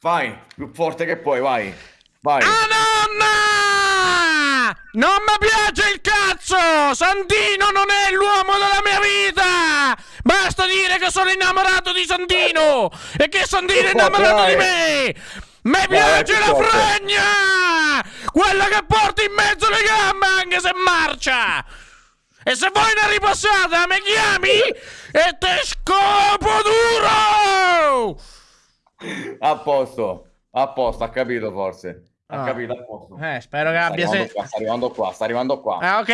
Vai, più forte che puoi, vai. Vai. Ah nonna! Non mi piace il cazzo! Santino non è l'uomo della mia vita! Basta dire che sono innamorato di Santino! E che Santino è innamorato di me! Mi piace la fregna! Quella che porti in mezzo le gambe anche se marcia! E se vuoi una ripassata mi chiami e te scopo duro! A posto, a posto, ha capito forse. Ha Ah. capito, a posto. Eh, spero che Sta abbia arrivando se... qua, sta arrivando qua, sta arrivando qua. Ah, ok,